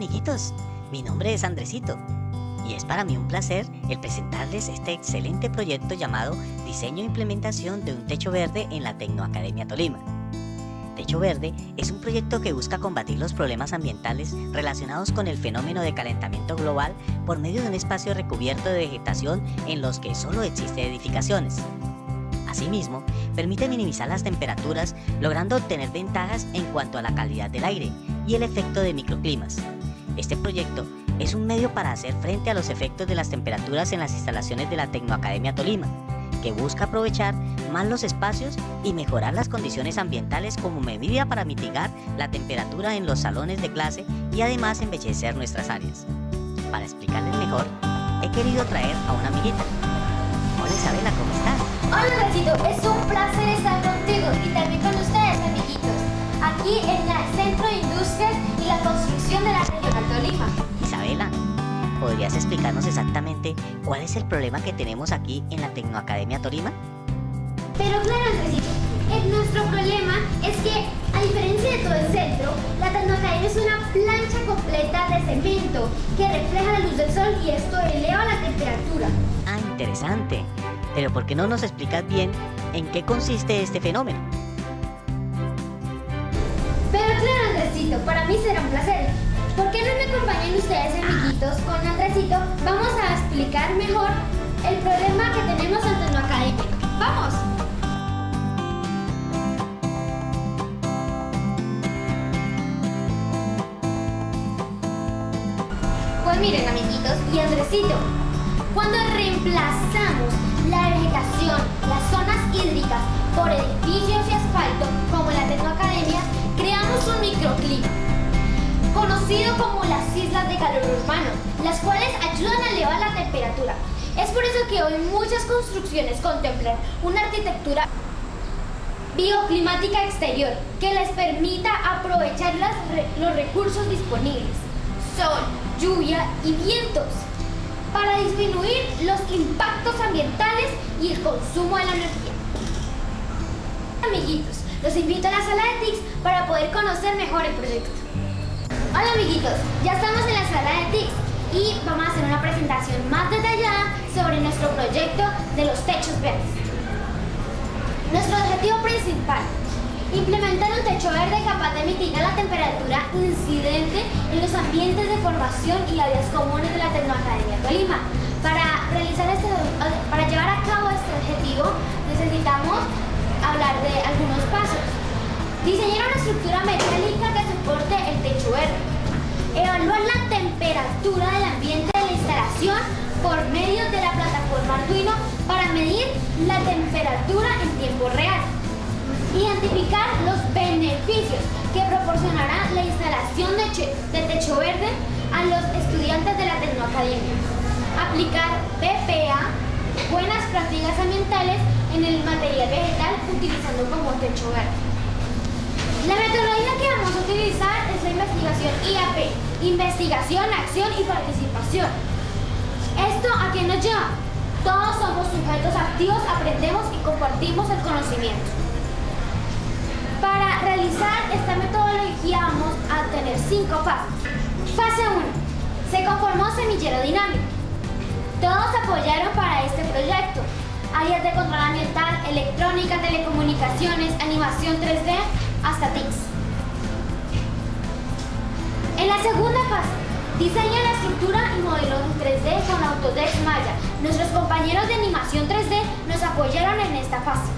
Amiguitos, mi nombre es Andresito y es para mí un placer el presentarles este excelente proyecto llamado Diseño e Implementación de un Techo Verde en la Tecnoacademia Tolima. Techo Verde es un proyecto que busca combatir los problemas ambientales relacionados con el fenómeno de calentamiento global por medio de un espacio recubierto de vegetación en los que solo existen edificaciones. Asimismo, permite minimizar las temperaturas logrando obtener ventajas en cuanto a la calidad del aire y el efecto de microclimas. Este proyecto es un medio para hacer frente a los efectos de las temperaturas en las instalaciones de la Tecnoacademia Tolima, que busca aprovechar más los espacios y mejorar las condiciones ambientales como medida para mitigar la temperatura en los salones de clase y además embellecer nuestras áreas. Para explicarles mejor, he querido traer a una amiguita. Hola Isabela, ¿cómo estás? Hola Rosito, es un placer estar contigo y también con ustedes amiguitos, aquí en el Centro de Industrias y la Construcción de la Regional Tolima. Isabela, ¿podrías explicarnos exactamente cuál es el problema que tenemos aquí en la Tecnoacademia Tolima? Pero claro Andresito, el- nuestro problema es que a diferencia de todo el centro, la Tecnoacademia es una plancha completa de cemento que refleja la luz del sol y esto eleva la temperatura. Ah, interesante. Pero ¿por qué no nos explicas bien en qué consiste este fenómeno? Pero claro, Andresito, para mí será un placer. ¿Por qué no me acompañan ustedes, amiguitos? Con Andresito vamos a explicar mejor el problema que tenemos en Tecno Academia. ¡Vamos! Pues miren, amiguitos y Andresito, cuando reemplazamos la vegetación, las zonas hídricas por edificios y asfalto, como la Tecnoacademia, creamos un microclima, como las islas de calor urbano, las cuales ayudan a elevar la temperatura. Es por eso que hoy muchas construcciones contemplan una arquitectura bioclimática exterior que les permita aprovechar las los recursos disponibles, sol, lluvia y vientos, para disminuir los impactos ambientales y el consumo de la energía. Amiguitos, los invito a la sala de TICS para poder conocer mejor el proyecto. Hola amiguitos, ya estamos en la sala de TICS y vamos a hacer una presentación más detallada sobre nuestro proyecto de los techos verdes. Nuestro objetivo principal, implementar un techo verde capaz de mitigar la temperatura incidente en los ambientes de formación y áreas comunes de la Tecnoacademia Tolima. Para, realizar este, para llevar a cabo este objetivo necesitamos hablar de algunos pasos. Diseñar una estructura metálica del ambiente de la instalación por medio de la plataforma Arduino para medir la temperatura en tiempo real. Identificar los beneficios que proporcionará la instalación de techo verde a los estudiantes de la Tecnoacademia. Aplicar PPA, buenas prácticas ambientales en el material vegetal utilizando como techo verde. La metodología que vamos a utilizar es la investigación IAP, investigación, acción y participación. ¿Esto a qué nos lleva? Todos somos sujetos activos, aprendemos y compartimos el conocimiento. Para realizar esta metodología vamos a tener cinco pasos. Fase 1. Se conformó semillero dinámico. Todos apoyaron para este proyecto. Áreas de control ambiental, electrónica, telecomunicaciones, animación 3D, segunda fase, diseña la estructura y modelo en 3D con Autodesk Maya. Nuestros compañeros de animación 3D nos apoyaron en esta fase.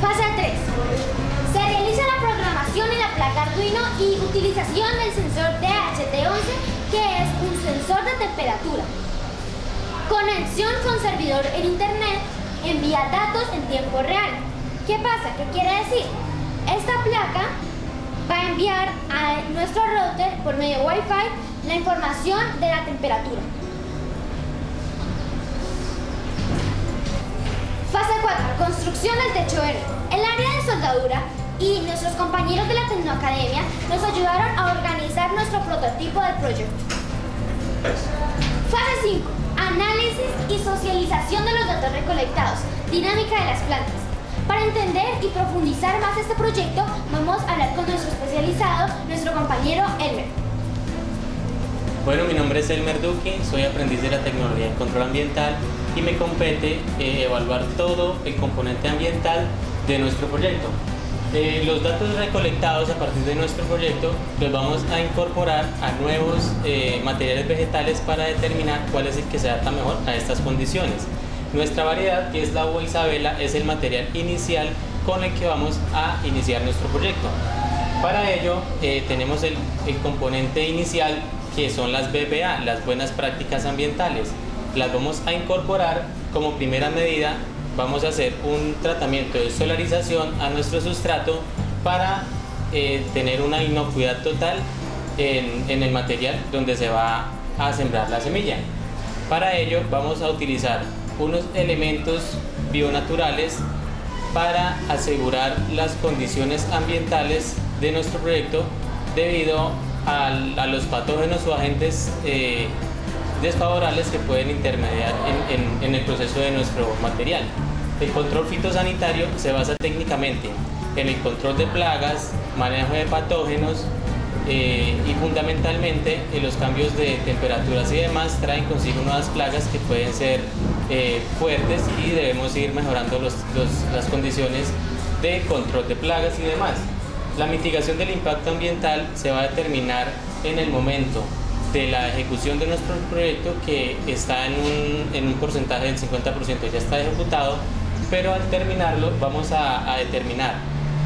Fase 3. Se realiza la programación en la placa Arduino y utilización del sensor DHT11, que es un sensor de temperatura. Conexión con servidor en internet envía datos en tiempo real. ¿Qué pasa? ¿Qué quiere decir? Esta placa va a enviar a nuestro router por medio de Wi-Fi la información de la temperatura. Fase 4. Construcción del techo verde. El área de soldadura y nuestros compañeros de la Tecnoacademia nos ayudaron a organizar nuestro prototipo del proyecto. Fase 5. Análisis y socialización de los datos recolectados. Dinámica de las plantas. Para entender y profundizar más este proyecto, vamos a hablar con nuestro compañero Elmer. Bueno, mi nombre es Elmer Duque, soy aprendiz de la tecnología de control ambiental y me compete eh, evaluar todo el componente ambiental de nuestro proyecto. Eh, los datos recolectados a partir de nuestro proyecto los vamos a incorporar a nuevos eh, materiales vegetales para determinar cuál es el que se adapta mejor a estas condiciones. Nuestra variedad, que es la uva Isabela, es el material inicial con el que vamos a iniciar nuestro proyecto. Para ello tenemos el, el componente inicial que son las BPA, las buenas prácticas ambientales. Las vamos a incorporar como primera medida, vamos a hacer un tratamiento de solarización a nuestro sustrato para eh, tener una inocuidad total en, en el material donde se va a sembrar la semilla. Para ello vamos a utilizar unos elementos bionaturales para asegurar las condiciones ambientales de nuestro proyecto debido a los patógenos o agentes eh, desfavorables que pueden intermediar en, el proceso de nuestro material. El control fitosanitario se basa técnicamente en el control de plagas, manejo de patógenos eh, y fundamentalmente en los cambios de temperaturas y demás traen consigo nuevas plagas que pueden ser eh, fuertes y debemos ir mejorando las condiciones de control de plagas y demás. La mitigación del impacto ambiental se va a determinar en el momento de la ejecución de nuestro proyecto que está en un, porcentaje del 50% ya está ejecutado, pero al terminarlo vamos a, determinar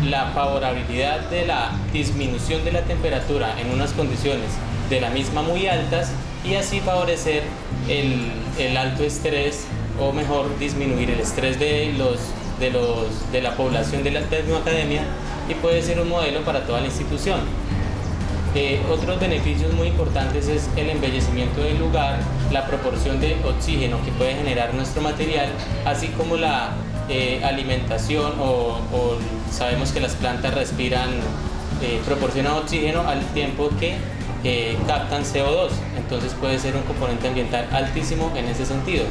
la favorabilidad de la disminución de la temperatura en unas condiciones de la misma muy altas y así favorecer el, el alto estrés o mejor disminuir el estrés de, los, de, los, de la población de la Tecnoacademia y puede ser un modelo para toda la institución. Eh, otros beneficios muy importantes es el embellecimiento del lugar, la proporción de oxígeno que puede generar nuestro material, así como la eh, alimentación o, sabemos que las plantas respiran, eh, proporcionan oxígeno al tiempo que captan CO2, entonces puede ser un componente ambiental altísimo en ese sentido.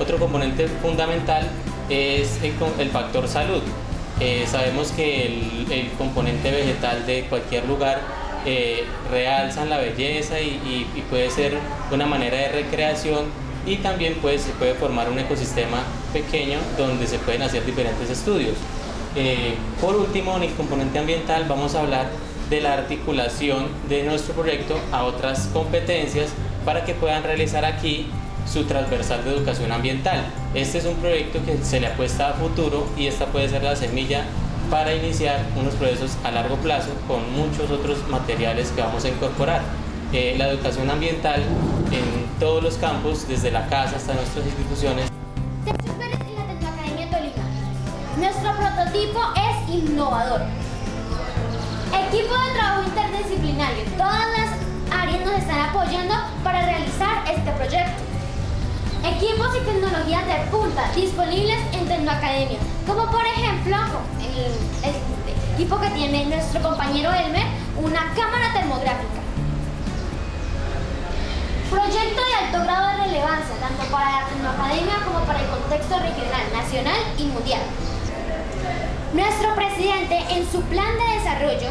Otro componente fundamental es el factor salud. Eh, sabemos que el, componente vegetal de cualquier lugar eh, la belleza y, puede ser una manera de recreación y también pues, se puede formar un ecosistema pequeño donde se pueden hacer diferentes estudios. Eh, por último, en el componente ambiental vamos a hablar de la articulación de nuestro proyecto a otras competencias para que puedan realizar aquí su transversal de educación ambiental. Este es un proyecto que se le apuesta a futuro y esta puede ser la semilla para iniciar unos procesos a largo plazo con muchos otros materiales que vamos a incorporar. Eh, la educación ambiental en todos los campos, desde la casa hasta nuestras instituciones. Nuestro prototipo es innovador. Equipo de trabajo interdisciplinario. Todas las áreas nos están apoyando para realizar este proyecto. Equipos y tecnologías de punta disponibles en Tecnoacademia, como por ejemplo el, equipo que tiene nuestro compañero Elmer, una cámara termográfica. Proyecto de alto grado de relevancia, tanto para la Tecnoacademia como para el contexto regional, nacional y mundial. Nuestro presidente, en su plan de desarrollo,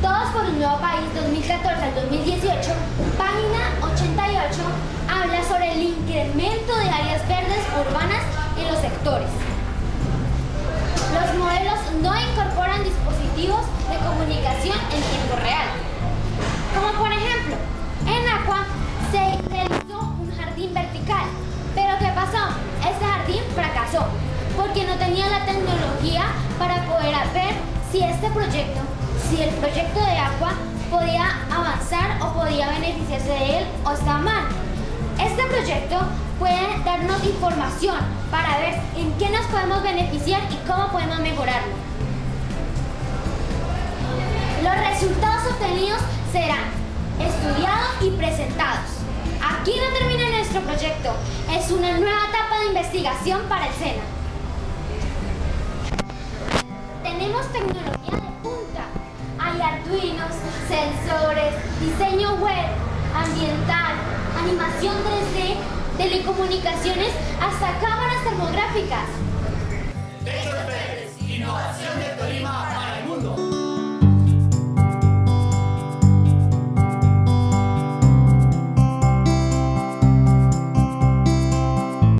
Todos por un nuevo país 2014 al 2018, página 88, urbanas en los sectores. Los modelos no incorporan dispositivos de comunicación en tiempo real. Como por ejemplo, en Aqua se realizó un jardín vertical. Pero ¿qué pasó? Este jardín fracasó porque no tenía la tecnología para poder ver si este proyecto, si el proyecto de Aqua podía avanzar o podía beneficiarse de él o está mal. Este proyecto puede darnos información para ver en qué nos podemos beneficiar y cómo podemos mejorarlo. Los resultados obtenidos serán estudiados y presentados. Aquí no termina nuestro proyecto, es una nueva etapa de investigación para el SENA. Tenemos tecnología de punta, hay arduinos, sensores, diseño web, ambiental, animación 3D, telecomunicaciones, hasta cámaras termográficas. innovación de Tolima.